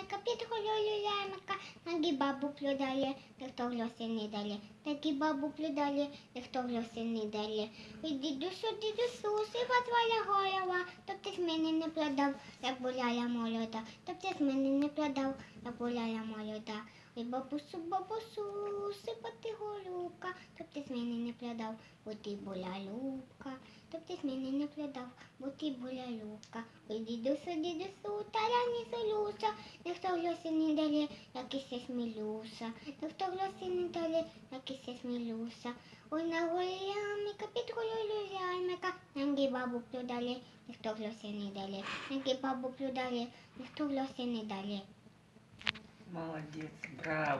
ямика, під голою ямика, ноги бабу плюдає, ніхто глоси не дає. Такі бабу плюдає, ніхто глоси не дає. Ой, дідусю, дідусю, сива твоя голова, то ти з мене не продав, як буляла молода, то б ти з мене не продав, як буляла молода. Ой, бабусю, бабусю, сипати голубка, то ти з мене не продав, бо ти була любка, то б ти з мене не продав, бо ти була любка. Ой, дідусю, дідусю, та ніхто глоси не далі, якийсь і смілюся, та глоси не дає, як і се смілюся. Ой, на голі під голою ямика, ноги бабу плюдали, ніхто глоси не далі, ноги бабу плюдали, ніхто глоси не далі. Молодець, браво.